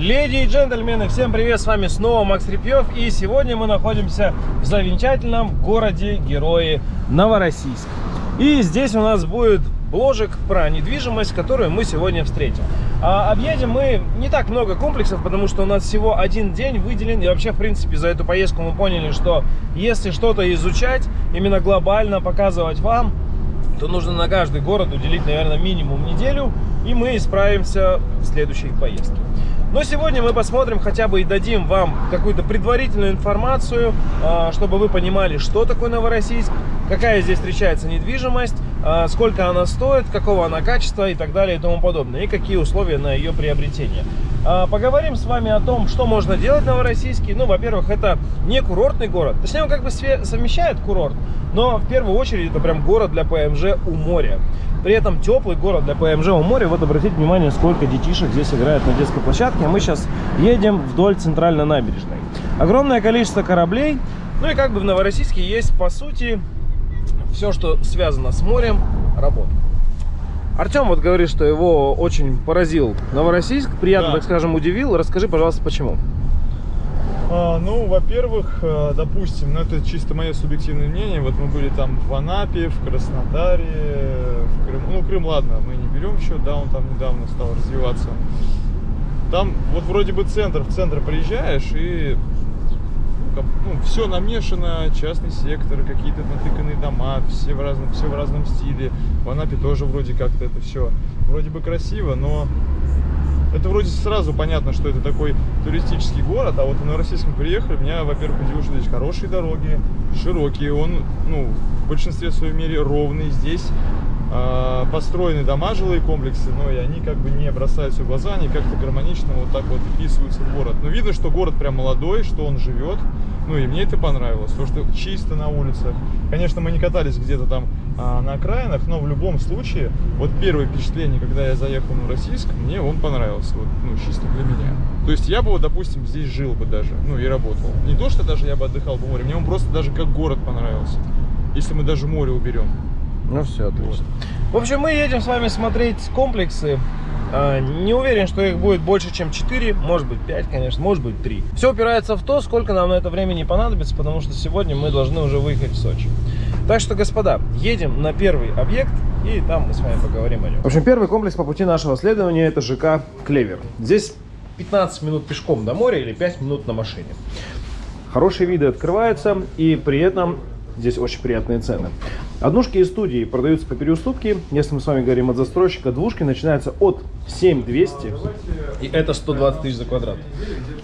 Леди и джентльмены, всем привет, с вами снова Макс Репьев И сегодня мы находимся в замечательном городе Герои Новороссийск И здесь у нас будет бложек про недвижимость, которую мы сегодня встретим а Объедем мы не так много комплексов, потому что у нас всего один день выделен И вообще, в принципе, за эту поездку мы поняли, что если что-то изучать, именно глобально показывать вам то нужно на каждый город уделить, наверное, минимум неделю, и мы исправимся в следующей поездке. Но сегодня мы посмотрим хотя бы и дадим вам какую-то предварительную информацию, а, чтобы вы понимали, что такое Новороссийск, какая здесь встречается недвижимость, а, сколько она стоит, какого она качества и так далее и тому подобное, и какие условия на ее приобретение. А, поговорим с вами о том, что можно делать в Новороссийске. Ну, во-первых, это не курортный город, точнее, он как бы совмещает курорт, но в первую очередь это прям город для ПМЖ у моря. При этом теплый город для ПМЖ у моря. Вот обратите внимание, сколько детишек здесь играет на детской площадке. Мы сейчас едем вдоль центральной набережной. Огромное количество кораблей. Ну и как бы в Новороссийске есть, по сути, все, что связано с морем, работа. Артем вот говорит, что его очень поразил Новороссийск, приятно, да. так скажем, удивил. Расскажи, пожалуйста, почему? А, ну, во-первых, э, допустим, ну это чисто мое субъективное мнение, вот мы были там в Анапе, в Краснодаре, в Крыму, ну Крым, ладно, мы не берем еще, да, он там недавно стал развиваться. Там вот вроде бы центр, в центр приезжаешь и ну, все намешано, частный сектор, какие-то натыканные дома, все в разном, все в разном стиле. В Анапе тоже вроде как-то это все вроде бы красиво, но это вроде сразу понятно, что это такой туристический город, а вот на российском приехали, меня, во-первых, удивило, что здесь хорошие дороги, широкие, он, ну, в большинстве своей мере ровный, здесь построены дома, жилые комплексы, но и они как бы не бросаются в глаза, они как-то гармонично вот так вот вписываются в город. Но видно, что город прям молодой, что он живет, ну и мне это понравилось, то, что чисто на улицах. Конечно, мы не катались где-то там а, на окраинах, но в любом случае, вот первое впечатление, когда я заехал на Российск, мне он понравился, вот, ну, чисто для меня. То есть я бы, вот, допустим, здесь жил бы даже, ну и работал. Не то, что даже я бы отдыхал по морю, мне он просто даже как город понравился, если мы даже море уберем. Ну все, отлично. Вот. В общем, мы едем с вами смотреть комплексы а, не уверен, что их будет больше, чем 4, может быть 5, конечно, может быть 3. Все упирается в то, сколько нам на это времени понадобится, потому что сегодня мы должны уже выехать в Сочи. Так что, господа, едем на первый объект, и там мы с вами поговорим о нем. В общем, первый комплекс по пути нашего следования это ЖК Клевер. Здесь 15 минут пешком до моря или 5 минут на машине. Хорошие виды открываются, и при этом здесь очень приятные цены. Однушки и студии продаются по переуступке. Если мы с вами говорим от застройщика, двушки начинаются от 7200, и это 120 тысяч за квадрат.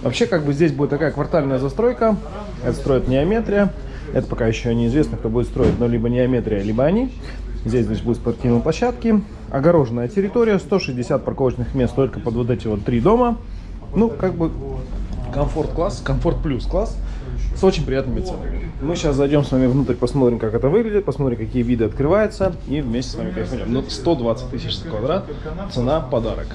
Вообще, как бы здесь будет такая квартальная застройка. Это строит Неометрия. Это пока еще неизвестно, кто будет строить, но либо Неометрия, либо они. Здесь, значит, будут спортивные площадки. Огороженная территория, 160 парковочных мест только под вот эти вот три дома. Ну, как бы комфорт-класс, комфорт-плюс-класс с очень приятными ценами. Мы сейчас зайдем с вами внутрь, посмотрим, как это выглядит, посмотрим, какие виды открываются, и вместе с вами кайфанем. Ну, 120 тысяч за квадрат, цена подарок.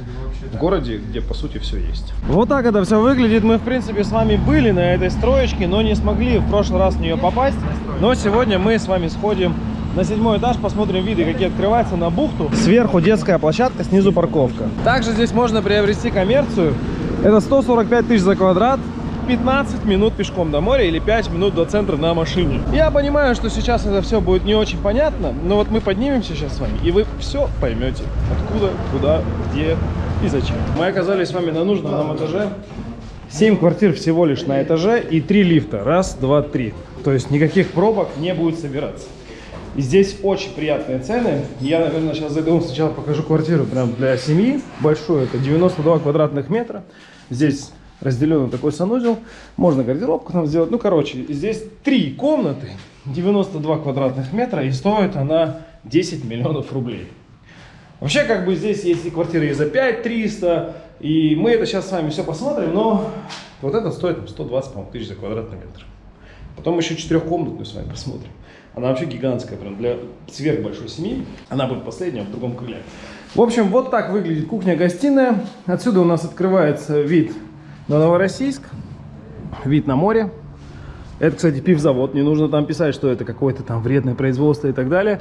В городе, где, по сути, все есть. Вот так это все выглядит. Мы, в принципе, с вами были на этой строечке, но не смогли в прошлый раз в нее попасть. Но сегодня мы с вами сходим на седьмой этаж, посмотрим виды, какие открываются на бухту. Сверху детская площадка, снизу парковка. Также здесь можно приобрести коммерцию. Это 145 тысяч за квадрат. 15 минут пешком до моря или 5 минут до центра на машине. Я понимаю, что сейчас это все будет не очень понятно, но вот мы поднимемся сейчас с вами, и вы все поймете. Откуда, куда, где и зачем. Мы оказались с вами на нужном нам этаже. 7 квартир всего лишь на этаже и 3 лифта. Раз, два, три. То есть никаких пробок не будет собираться. Здесь очень приятные цены. Я, наверное, сейчас зайду, сначала покажу квартиру прям для семьи. Большую, это 92 квадратных метра. Здесь разделенный такой санузел. Можно гардеробку там сделать. Ну, короче, здесь три комнаты, 92 квадратных метра, и стоит она 10 миллионов рублей. Вообще, как бы здесь есть и квартиры и за 5 300, и мы это сейчас с вами все посмотрим, но вот это стоит 120 тысяч за квадратный метр. Потом еще четырехкомнатную с вами посмотрим. Она вообще гигантская, прям для сверхбольшой семьи. Она будет последняя в другом крыле. В общем, вот так выглядит кухня-гостиная. Отсюда у нас открывается вид на Новороссийск, вид на море. Это, кстати, пивзавод, не нужно там писать, что это какое-то там вредное производство и так далее.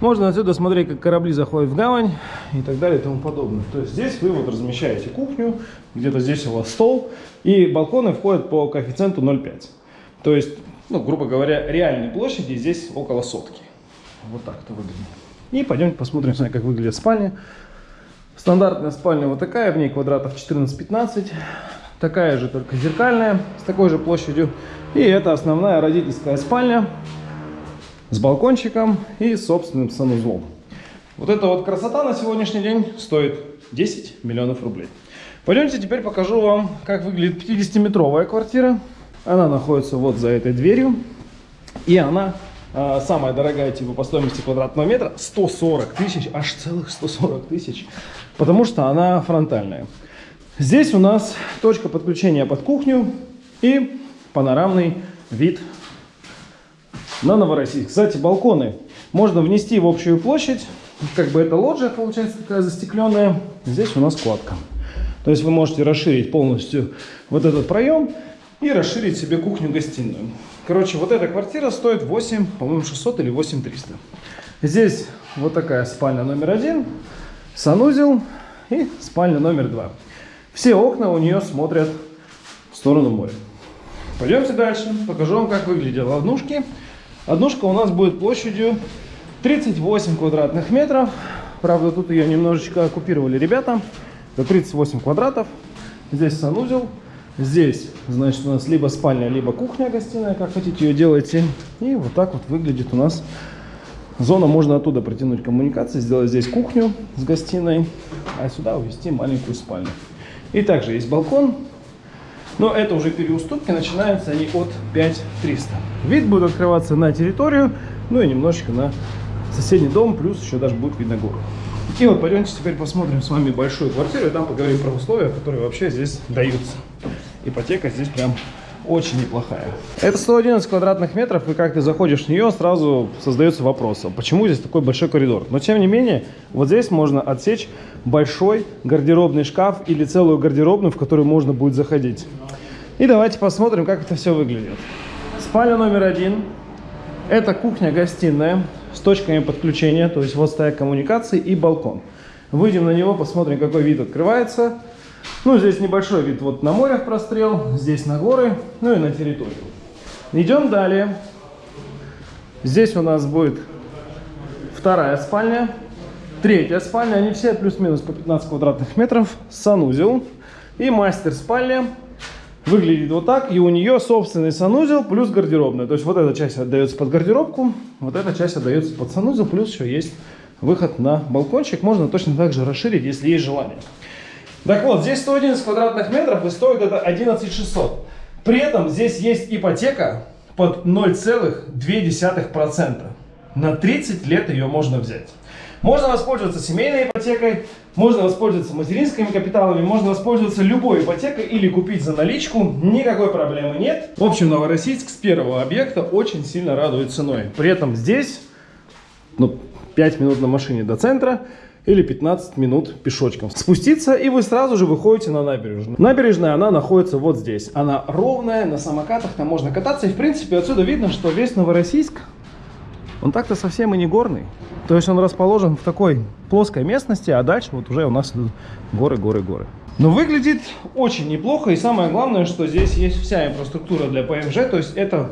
Можно отсюда смотреть, как корабли заходят в гавань и так далее и тому подобное. То есть здесь вы вот размещаете кухню, где-то здесь у вас стол, и балконы входят по коэффициенту 0,5. То есть, ну, грубо говоря, реальной площади здесь около сотки. Вот так это выглядит. И пойдемте посмотрим, как выглядит спальня. Стандартная спальня вот такая, в ней квадратов 14-15. Такая же, только зеркальная, с такой же площадью. И это основная родительская спальня с балкончиком и собственным санузлом. Вот эта вот красота на сегодняшний день стоит 10 миллионов рублей. Пойдемте теперь покажу вам, как выглядит 50-метровая квартира. Она находится вот за этой дверью. И она э, самая дорогая типа по стоимости квадратного метра 140 тысяч, аж целых 140 тысяч, потому что она фронтальная. Здесь у нас точка подключения под кухню и панорамный вид на Новороссийск. Кстати, балконы можно внести в общую площадь. Как бы это лоджия получается такая застекленная. Здесь у нас кладка. То есть вы можете расширить полностью вот этот проем и расширить себе кухню-гостиную. Короче, вот эта квартира стоит 8, по-моему, 600 или 8 300. Здесь вот такая спальня номер один, санузел и спальня номер два. Все окна у нее смотрят в сторону моря. Пойдемте дальше, покажу вам, как выглядят однушки. Однушка у нас будет площадью 38 квадратных метров. Правда, тут ее немножечко оккупировали ребята. Это 38 квадратов. Здесь санузел. Здесь, значит, у нас либо спальня, либо кухня, гостиная, как хотите ее делайте. И вот так вот выглядит у нас зона. Можно оттуда протянуть коммуникации, сделать здесь кухню с гостиной, а сюда увести маленькую спальню. И также есть балкон, но это уже переуступки, начинаются они от 5300. Вид будет открываться на территорию, ну и немножечко на соседний дом, плюс еще даже будет видно гору. И вот пойдемте теперь посмотрим с вами большую квартиру, и там поговорим про условия, которые вообще здесь даются. Ипотека здесь прям очень неплохая. Это 111 квадратных метров, и как ты заходишь в нее, сразу создается вопрос, а почему здесь такой большой коридор? Но тем не менее, вот здесь можно отсечь большой гардеробный шкаф или целую гардеробную, в которую можно будет заходить. И давайте посмотрим, как это все выглядит. Спальня номер один. Это кухня-гостиная с точками подключения, то есть вот стоят коммуникации и балкон. Выйдем на него, посмотрим, какой вид открывается. Ну, здесь небольшой вид вот на море в прострел, здесь на горы, ну и на территорию. Идем далее. Здесь у нас будет вторая спальня, третья спальня. Они все плюс-минус по 15 квадратных метров. Санузел и мастер-спальня. Выглядит вот так, и у нее собственный санузел плюс гардеробная. То есть вот эта часть отдается под гардеробку, вот эта часть отдается под санузел, плюс еще есть выход на балкончик. Можно точно так же расширить, если есть желание. Так вот, здесь 111 квадратных метров и стоит это 11 600. При этом здесь есть ипотека под 0,2%. На 30 лет ее можно взять. Можно воспользоваться семейной ипотекой, можно воспользоваться материнскими капиталами, можно воспользоваться любой ипотекой или купить за наличку. Никакой проблемы нет. В общем, Новороссийск с первого объекта очень сильно радует ценой. При этом здесь ну, 5 минут на машине до центра или 15 минут пешочком. Спуститься, и вы сразу же выходите на набережную. Набережная, она находится вот здесь. Она ровная, на самокатах там можно кататься. И, в принципе, отсюда видно, что весь Новороссийск, он так-то совсем и не горный. То есть он расположен в такой плоской местности, а дальше вот уже у нас идут горы, горы, горы. Но выглядит очень неплохо, и самое главное, что здесь есть вся инфраструктура для ПМЖ, то есть это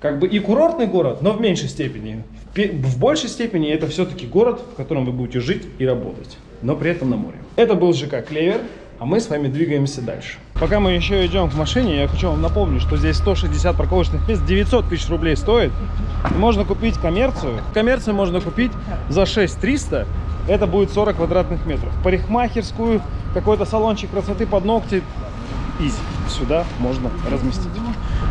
как бы и курортный город, но в меньшей степени. В большей степени это все-таки город, в котором вы будете жить и работать, но при этом на море. Это был ЖК Клевер, а мы с вами двигаемся дальше. Пока мы еще идем к машине, я хочу вам напомнить, что здесь 160 парковочных мест, 900 тысяч рублей стоит. Можно купить коммерцию. Коммерцию можно купить за 6300, это будет 40 квадратных метров. Парикмахерскую, какой-то салончик красоты под ногти, изи. Сюда можно разместить.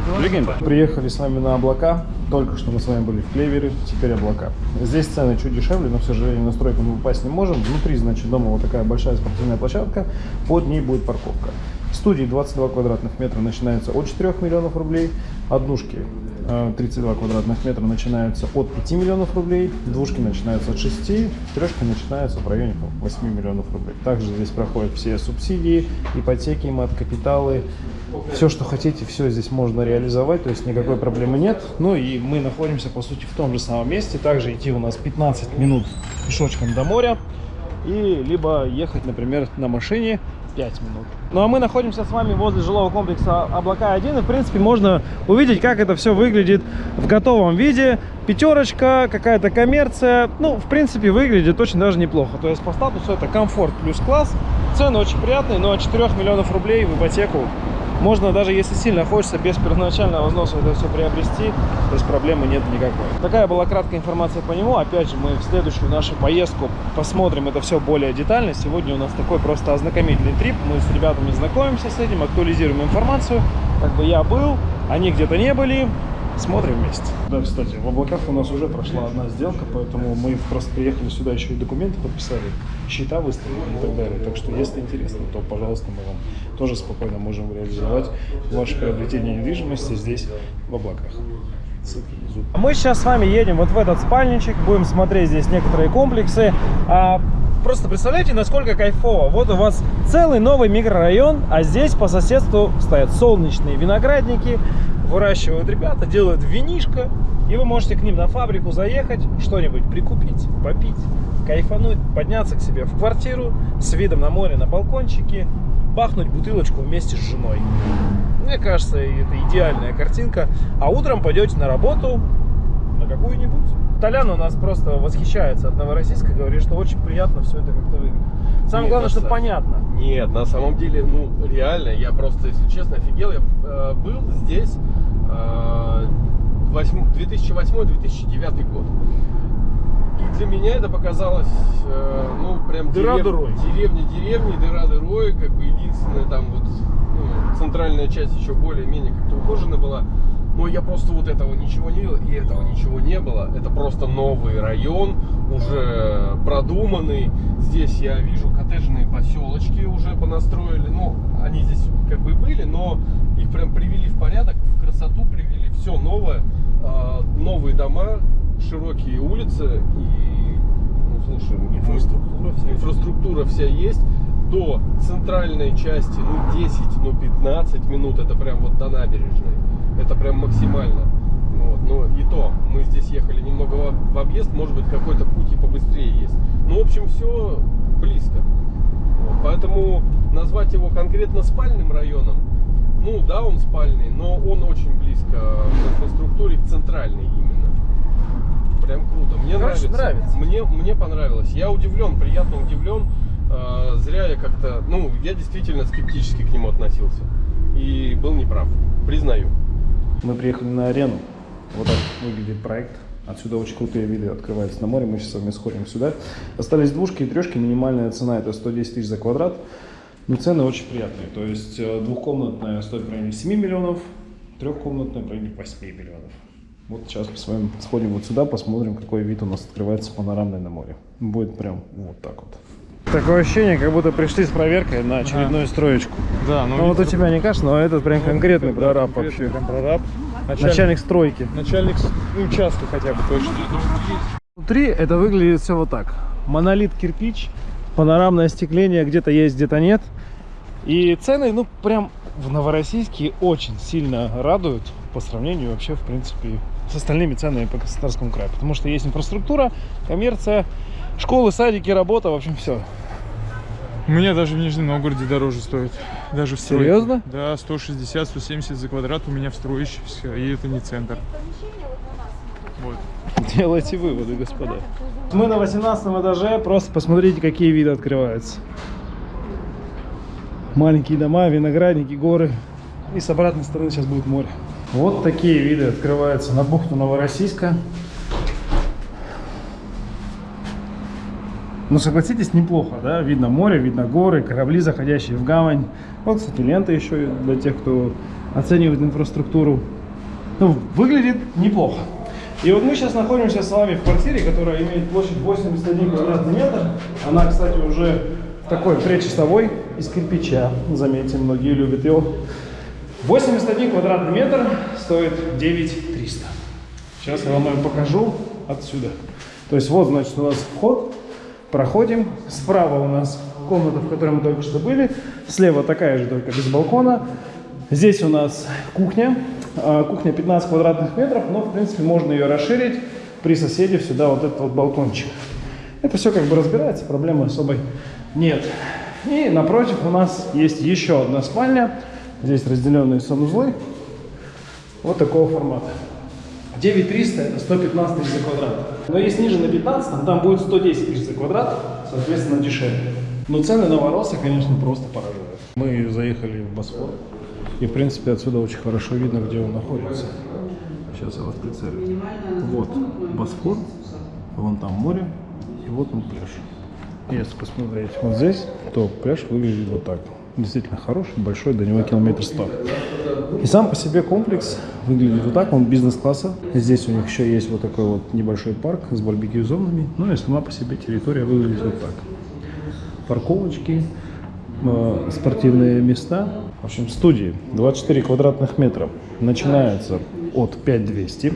Двигаем. Приехали с вами на облака. Только что мы с вами были в Клевере, теперь облака. Здесь цены чуть дешевле, но, к сожалению, на стройку мы попасть не можем. Внутри, значит, дома вот такая большая спортивная площадка. Под ней будет парковка. Студии 22 квадратных метра начинается от 4 миллионов рублей. Однушки 32 э, квадратных метра начинаются от 5 миллионов рублей. Двушки начинаются от 6. Трешки начинаются в районе 8 миллионов рублей. Также здесь проходят все субсидии, ипотеки, мат-капиталы, Все, что хотите, все здесь можно реализовать, то есть никакой проблемы нет. Ну и мы находимся, по сути, в том же самом месте. Также идти у нас 15 минут пешочком до моря. И либо ехать, например, на машине 5 минут. Ну а мы находимся с вами возле жилого комплекса Облака-1. И, в принципе, можно увидеть, как это все выглядит в готовом виде. Пятерочка, какая-то коммерция. Ну, в принципе, выглядит очень даже неплохо. То есть по статусу это комфорт плюс класс. Цены очень приятные, но от 4 миллионов рублей в ипотеку можно даже если сильно хочется без первоначального взноса это все приобрести, то есть проблемы нет никакой. Такая была краткая информация по нему. Опять же, мы в следующую нашу поездку посмотрим это все более детально. Сегодня у нас такой просто ознакомительный трип. Мы с ребятами знакомимся с этим, актуализируем информацию. Как бы я был, они где-то не были. Смотрим вместе. Да, кстати, в облаках у нас уже прошла одна сделка, поэтому мы просто приехали сюда еще и документы подписали, счета выставили и так далее. Так что, если интересно, то, пожалуйста, мы вам тоже спокойно можем реализовать ваше приобретение недвижимости здесь, в облаках. Мы сейчас с вами едем вот в этот спальничек, будем смотреть здесь некоторые комплексы. Просто представляете, насколько кайфово. Вот у вас целый новый микрорайон, а здесь по соседству стоят солнечные виноградники, выращивают ребята, делают винишко, и вы можете к ним на фабрику заехать, что-нибудь прикупить, попить, кайфануть, подняться к себе в квартиру с видом на море, на балкончике, бахнуть бутылочку вместе с женой. Мне кажется, это идеальная картинка. А утром пойдете на работу, на какую-нибудь. Толян у нас просто восхищается от Новороссийска, говорит, что очень приятно все это как-то выглядит. Самое Нет, главное, что понятно. Нет, на самом деле, ну, реально, я просто, если честно, офигел. Я э, был здесь э, восьм- 2008-2009 год. И для меня это показалось, э, ну, прям Дыра дерев- дырой. деревня деревни, дыра дырой, как бы единственная там вот ну, центральная часть еще более-менее как-то ухожена была. Но я просто вот этого ничего не видел, и этого ничего не было. Это просто новый район, уже продуманный. Здесь я вижу коттеджные поселочки уже понастроили. Ну, они здесь как бы были, но их прям привели в порядок, в красоту привели. Все новое, А, новые дома, широкие улицы и, ну, слушай, Инфраструктура вся инфраструктура вся есть. До центральной части, ну, 10, ну, 15 минут, это прям вот до набережной. Это прям максимально. Вот. Но и то, мы здесь ехали немного в, объезд, может быть, какой-то путь и побыстрее есть. Ну, в общем, все близко. Вот. Поэтому назвать его конкретно спальным районом, ну, да, он спальный, но он очень близко в инфраструктуре к центральной именно. Прям круто. Мне Короче, нравится. нравится. Мне, мне понравилось. Я удивлен, приятно удивлен. Э, зря я как-то, ну, я действительно скептически к нему относился. И был неправ. Признаю. Мы приехали на арену. Вот так выглядит проект. Отсюда очень крутые виды открываются на море. Мы сейчас с вами сходим сюда. Остались двушки и трешки. Минимальная цена это 110 тысяч за квадрат. Но цены очень приятные. То есть э, двухкомнатная стоит в районе 7 миллионов, трехкомнатная в районе 8 миллионов. Вот сейчас мы с вами сходим вот сюда, посмотрим, какой вид у нас открывается панорамный на море. Будет прям вот так вот. Такое ощущение, как будто пришли с проверкой на очередную строечку. Да, Ну вот у тебя не кажется, но этот прям конкретный прораб вообще. Прям прораб. Начальник стройки. Начальник ну, участка хотя бы точно. Внутри это выглядит все вот так. Монолит кирпич, панорамное остекление где-то есть, где-то нет. И цены, ну, прям в Новороссийске очень сильно радуют по сравнению вообще, в принципе, с остальными ценами по Краснодарскому краю. Потому что есть инфраструктура, коммерция, школы, садики, работа, в общем, все. У меня даже в Нижнем Новгороде дороже стоит. Даже в стройке. Серьезно? Да, 160-170 за квадрат у меня в строящихся, и это не центр. Вот. Делайте выводы, господа. Мы на 18 этаже, просто посмотрите, какие виды открываются. Маленькие дома, виноградники, горы. И с обратной стороны сейчас будет море. Вот такие виды открываются на бухту Новороссийска. Ну, согласитесь, неплохо, да? Видно море, видно горы, корабли, заходящие в гавань. Вот, кстати, лента еще для тех, кто оценивает инфраструктуру. Ну, выглядит неплохо. И вот мы сейчас находимся с вами в квартире, которая имеет площадь 81 квадратный метр. Она, кстати, уже такой предчистовой из кирпича. Заметьте, многие любят его. 81 квадратный метр стоит 9300. Сейчас я вам его покажу отсюда. То есть вот, значит, у нас вход. Проходим. Справа у нас комната, в которой мы только что были. Слева такая же, только без балкона. Здесь у нас кухня. А, Кухня 15 квадратных метров, но в принципе можно ее расширить при соседе сюда вот этот вот балкончик. Это все как бы разбирается, проблемы особой нет. И напротив у нас есть еще одна спальня. Здесь разделенные санузлы. Вот такого формата. 9300 это 115 тысяч за квадрат. Но если ниже на 15, там будет 110 тысяч за квадрат, соответственно дешевле. Но цены на вороса, конечно, просто поражают. Мы заехали в Босфор. И, в принципе, отсюда очень хорошо видно, где он находится. Сейчас я вас прицелю. Вот Босфор, вон там море, и вот он пляж. Если посмотреть вот здесь, то пляж выглядит вот так. Действительно хороший, большой, до него километр сто. И сам по себе комплекс выглядит вот так, он бизнес-класса. Здесь у них еще есть вот такой вот небольшой парк с барбекю-зонами. Ну и сама по себе территория выглядит вот так. Парковочки, э, спортивные места. В общем, студии 24 квадратных метра начинаются от 5200,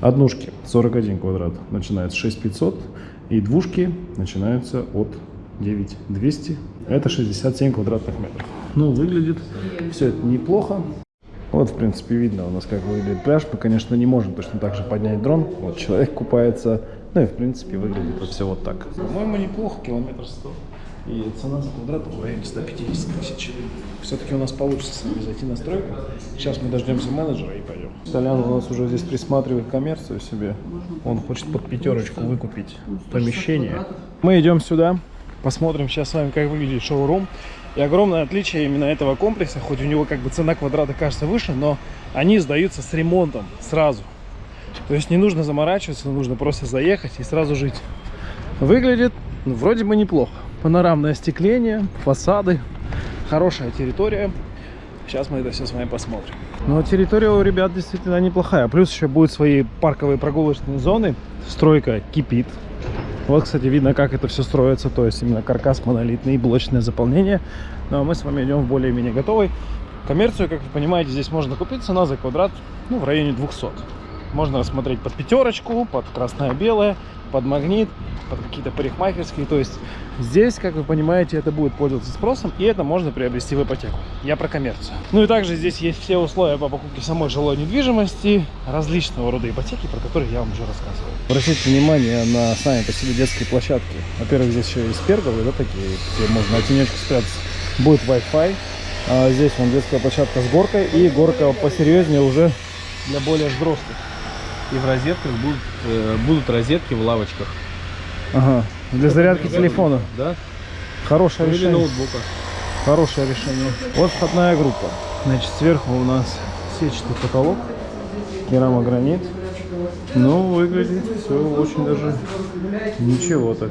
однушки 41 квадрат начинается 6500 и двушки начинаются от 9200. Это 67 квадратных метров. Ну, выглядит все это неплохо. Вот, в принципе, видно у нас, как выглядит пляж. Мы, конечно, не можем точно так же поднять дрон. Вот человек купается. Ну и, в принципе, выглядит это все вот так. По-моему, неплохо, километр сто. И цена за квадрат в районе 150 тысяч. Все-таки у нас получится с зайти на стройку. Сейчас мы дождемся менеджера и пойдем. Толян у нас уже здесь присматривает коммерцию себе. Он хочет под пятерочку выкупить помещение. Мы идем сюда. Посмотрим сейчас с вами, как выглядит шоурум. И огромное отличие именно этого комплекса, хоть у него как бы цена квадрата кажется выше, но они сдаются с ремонтом сразу. То есть не нужно заморачиваться, нужно просто заехать и сразу жить. Выглядит ну, вроде бы неплохо. Панорамное остекление, фасады, хорошая территория. Сейчас мы это все с вами посмотрим. Но территория у ребят действительно неплохая. Плюс еще будут свои парковые прогулочные зоны. Стройка кипит. Вот, кстати, видно, как это все строится. То есть именно каркас монолитный и блочное заполнение. Но мы с вами идем в более-менее готовый. Коммерцию, как вы понимаете, здесь можно купить. Цена за квадрат ну, в районе 200. Можно рассмотреть под пятерочку, под красное-белое, под магнит, под какие-то парикмахерские. То есть здесь, как вы понимаете, это будет пользоваться спросом, и это можно приобрести в ипотеку. Я про коммерцию. Ну и также здесь есть все условия по покупке самой жилой недвижимости, различного рода ипотеки, про которые я вам уже рассказывал. Обратите внимание на сами по себе детские площадки. Во-первых, здесь еще есть перголы, да, такие, где можно на спрятаться. Будет Wi-Fi. А здесь вон детская площадка с горкой и горка посерьезнее уже для более взрослых. И в розетках будут, э, будут розетки в лавочках. Ага. Для зарядки телефона. Да? Хорошее Или решение. ноутбука. Хорошее решение. Вот входная группа. Значит, сверху у нас сетчатый потолок, керамогранит. Ну, выглядит все очень даже ничего так.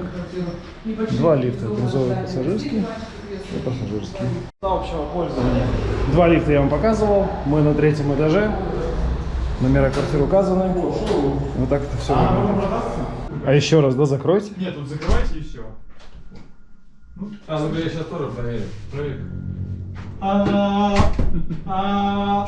Два лифта, грузовой пассажирский и пассажирский. Для общего пользования. Два лифта я вам показывал. Мы на третьем этаже. Номера квартир указаны. Вот так это все выглядит. А еще раз, да, закройте. Нет, тут закрывайте и все. А, ну я сейчас тоже проверю. Проверю. А, а,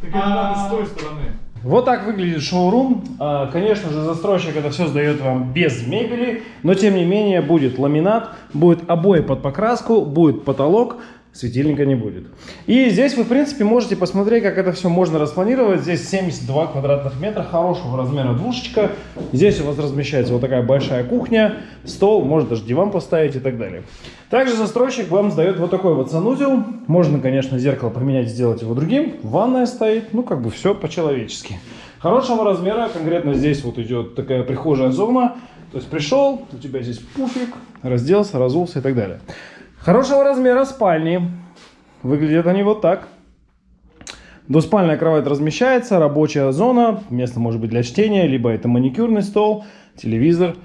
так это надо с той стороны. Вот так выглядит шоурум. А, Конечно же, застройщик это все сдает вам без мебели, но тем не менее будет ламинат, будет обои под покраску, будет потолок, светильника не будет. И здесь вы, в принципе, можете посмотреть, как это все можно распланировать. Здесь 72 квадратных метра, хорошего размера двушечка. Здесь у вас размещается вот такая большая кухня, стол, можно даже диван поставить и так далее. Также застройщик вам сдает вот такой вот санузел. Можно, конечно, зеркало поменять, сделать его другим. Ванная стоит, ну, как бы все по-человечески. Хорошего размера, конкретно здесь вот идет такая прихожая зона. То есть пришел, у тебя здесь пуфик, разделся, разулся и так далее. Хорошего размера спальни. Выглядят они вот так. Двуспальная кровать размещается, рабочая зона, место может быть для чтения, либо это маникюрный стол, телевизор.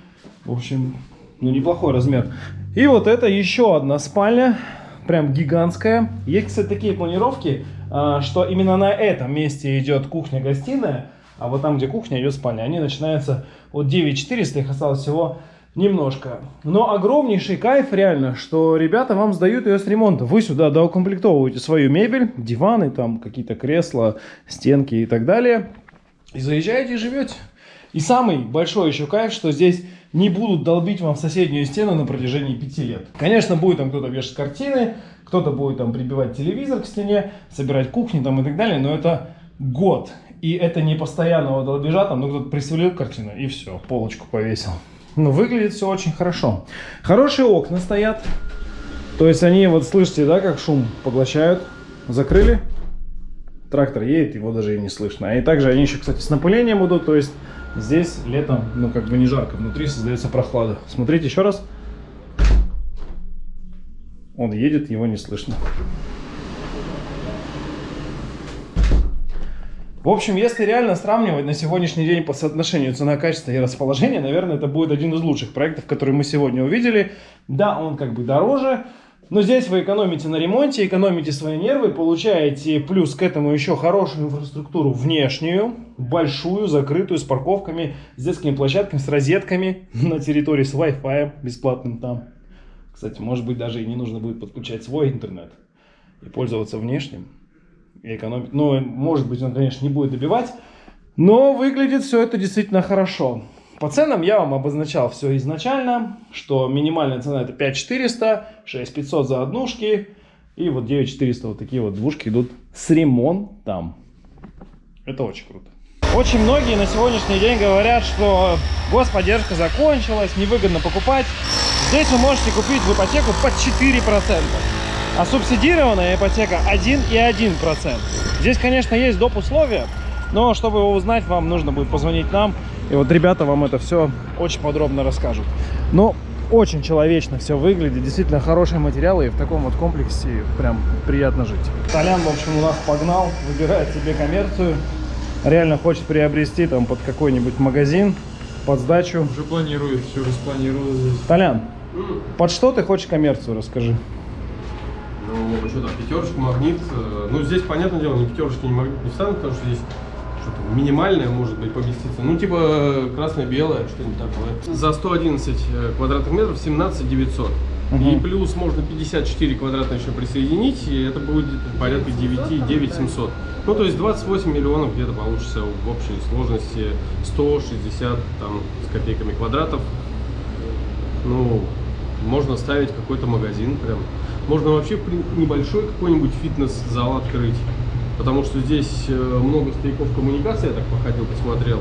В общем, ну неплохой размер. И вот это еще одна спальня, прям гигантская. Есть, кстати, такие планировки, а, что именно на этом месте идет кухня-гостиная, а вот там, где кухня, идет спальня. Они начинаются от 9400, их осталось всего немножко. Но огромнейший кайф реально, что ребята вам сдают ее с ремонта. Вы сюда доукомплектовываете свою мебель, диваны, там какие-то кресла, стенки и так далее. И заезжаете и живете. И самый большой еще кайф, что здесь не будут долбить вам соседнюю стену на протяжении пяти лет. Конечно, будет там кто-то вешать картины, Кто-то будет там прибивать телевизор к стене, собирать кухни там и так далее, но это год. И это не постоянного долбежа, там, ну, кто-то присвалил картину и все, полочку повесил. Но выглядит все очень хорошо. Хорошие окна стоят. То есть они, вот слышите, да, как шум поглощают. Закрыли. Трактор едет, его даже и не слышно. И также они еще, кстати, с напылением идут. То есть здесь летом, ну, как бы не жарко. Внутри создается прохлада. Смотрите еще раз. Он едет, его не слышно. В общем, если реально сравнивать на сегодняшний день по соотношению цена-качество и расположение, наверное, это будет один из лучших проектов, которые мы сегодня увидели. Да, он как бы дороже, но здесь вы экономите на ремонте, экономите свои нервы, получаете плюс к этому еще хорошую инфраструктуру внешнюю, большую, закрытую, с парковками, с детскими площадками, с розетками на территории, с Wi-Fi бесплатным там. Кстати, может быть, даже и не нужно будет подключать свой интернет и пользоваться внешним экономить. Ну, может быть, он, конечно, не будет добивать, но выглядит все это действительно хорошо. По ценам я вам обозначал все изначально, что минимальная цена это 5400, 6500 за однушки и вот 9400 вот такие вот двушки идут с ремонтом. Это очень круто. Очень многие на сегодняшний день говорят, что господдержка закончилась, невыгодно покупать. Здесь вы можете купить в ипотеку под 4%. А субсидированная ипотека 1,1%. Здесь, конечно, есть доп. условия, но чтобы его узнать, вам нужно будет позвонить нам. И вот ребята вам это все очень подробно расскажут. Но очень человечно все выглядит, действительно хорошие материалы, и в таком вот комплексе прям приятно жить. Толян, в общем, у нас погнал, выбирает себе коммерцию. Реально хочет приобрести там под какой-нибудь магазин, под сдачу. Уже планирует, все распланировал здесь. Толян, под что ты хочешь коммерцию, расскажи. Ну, что там, пятерочка, магнит. э, Ну, здесь, понятное дело, ни пятерочки, ни магнит не встанут, потому что здесь что-то минимальное может быть поместиться. Ну, типа красное-белое, что-нибудь такое. За 111 э, квадратных метров 17 900. И Мгм. плюс можно 54 квадратных еще присоединить, и это будет порядка 9, 9 700. Ну, то есть 28 миллионов где-то получится в общей сложности 160 там с копейками квадратов. Ну, можно ставить какой-то магазин прям. Можно вообще небольшой какой-нибудь фитнес-зал открыть. Потому что здесь э, много стояков коммуникации, я так походил, посмотрел.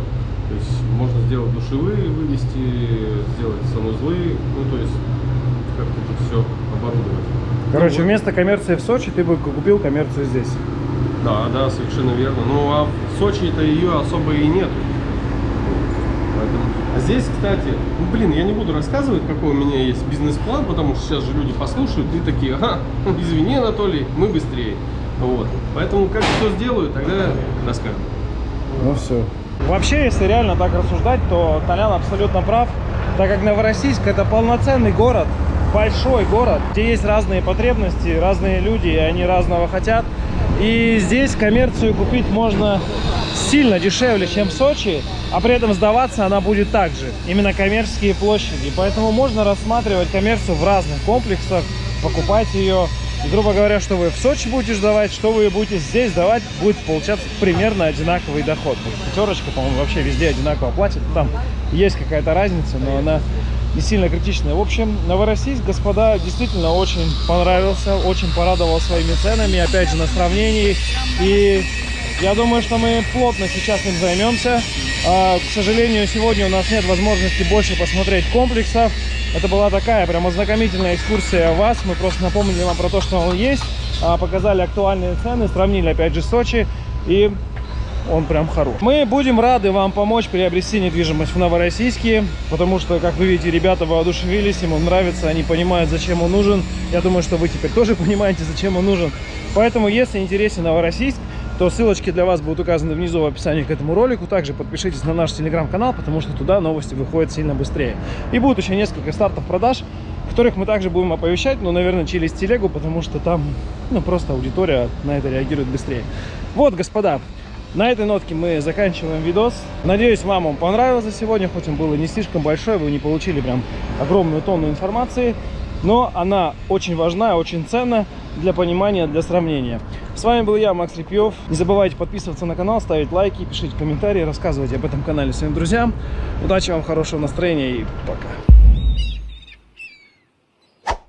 То есть можно сделать душевые, вывести, сделать санузлы, ну то есть как-то тут все оборудовать. Короче, вот. вместо коммерции в Сочи ты бы купил коммерцию здесь. Да, да, совершенно верно. Ну а в Сочи-то ее особо и нету. Здесь, кстати, ну блин, я не буду рассказывать, какой у меня есть бизнес-план, потому что сейчас же люди послушают и такие, ага, извини, Анатолий, мы быстрее. Вот. Поэтому как все сделаю, тогда расскажу. Ну все. Вообще, если реально так рассуждать, то Толян абсолютно прав, так как Новороссийск это полноценный город, большой город, где есть разные потребности, разные люди, и они разного хотят. И здесь коммерцию купить можно сильно дешевле, чем в Сочи, а при этом сдаваться она будет также. Именно коммерческие площади. Поэтому можно рассматривать коммерцию в разных комплексах, покупать ее. И, грубо говоря, что вы в Сочи будете сдавать, что вы будете здесь сдавать, будет получаться примерно одинаковый доход. Пятерочка, по-моему, вообще везде одинаково платит. Там есть какая-то разница, но она не сильно критичная. В общем, Новороссийск, господа, действительно очень понравился, очень порадовал своими ценами, опять же, на сравнении. И я думаю, что мы плотно сейчас им займемся. А, К сожалению, сегодня у нас нет возможности больше посмотреть комплексов. Это была такая прям ознакомительная экскурсия вас. Мы просто напомнили вам про то, что он есть. а, Показали актуальные цены, сравнили опять же Сочи. И он прям хорош. Мы будем рады вам помочь приобрести недвижимость в Новороссийске, потому что, как вы видите, ребята воодушевились, он нравится, они понимают, зачем он нужен. Я думаю, что вы теперь тоже понимаете, зачем он нужен. Поэтому, если интересен Новороссийск, то ссылочки для вас будут указаны внизу в описании к этому ролику. Также подпишитесь на наш телеграм-канал, потому что туда новости выходят сильно быстрее. И будет еще несколько стартов продаж, которых мы также будем оповещать, но, наверное, через телегу, потому что там, ну, просто аудитория на это реагирует быстрее. Вот, господа, на этой нотке мы заканчиваем видос. Надеюсь, вам он понравился сегодня, хоть он был и не слишком большой, вы не получили прям огромную тонну информации, но она очень важна, очень ценна для понимания, для сравнения. С вами был я, Макс Репьев. Не забывайте подписываться на канал, ставить лайки, пишите комментарии, рассказывайте об этом канале своим друзьям. Удачи вам, хорошего настроения и пока.